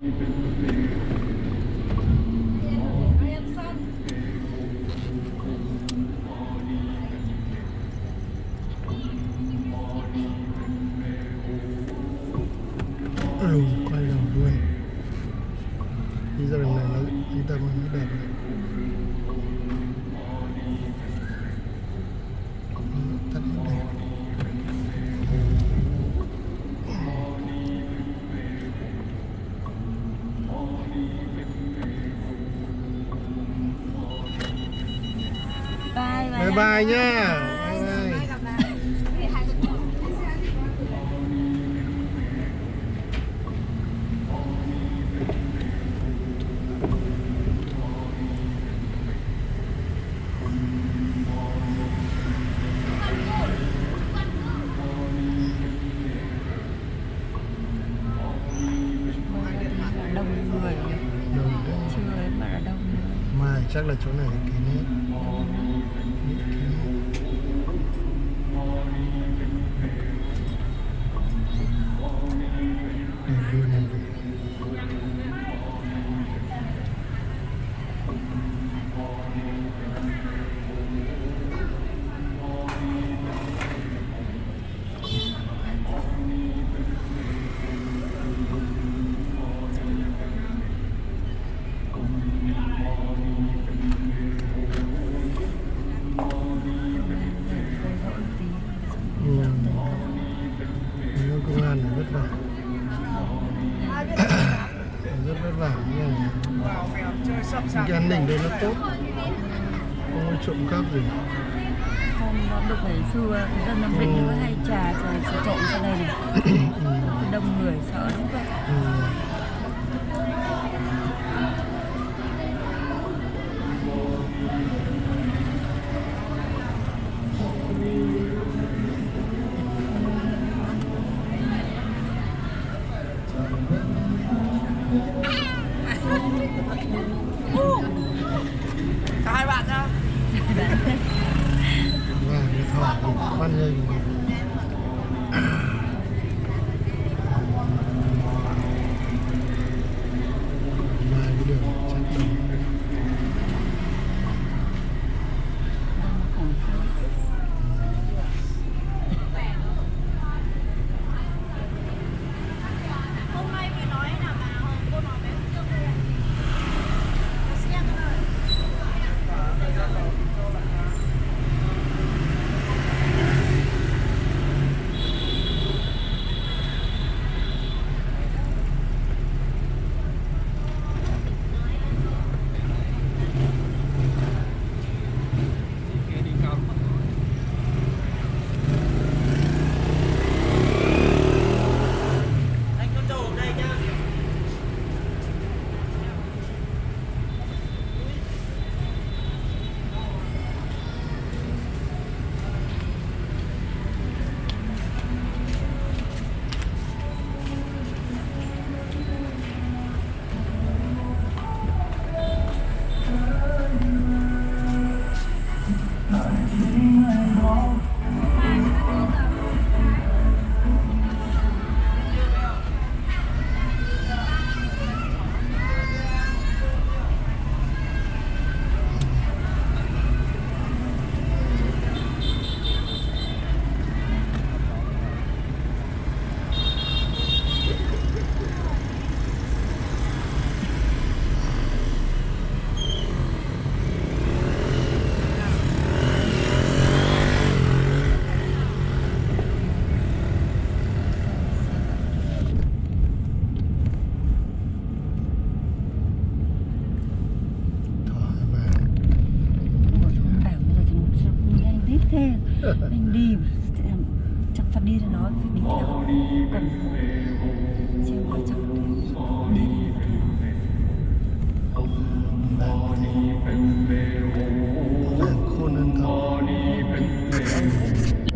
ừ, quay đầu luôn đi ra đường này nó đi tâm nó đẹp này. Bye bye bye nhá bye bye Đông người nhỉ? đầu đấy Chưa ấy mà đã đông người. Mai chắc là chỗ này kín hết kín hết đẹp luôn này ừ. Những công an này vất vả rất vất vả cái an ninh đây nó tốt. Không có trộm cắp gì. Không, được ngày xưa dân Nam Định nó hay trà trà trộn ra đây này. Ừ. Đông người sợ lắm. Vậy Ừ. عن هذه mình đi chắc phải đi thì nói phải đi theo. Còn có chắc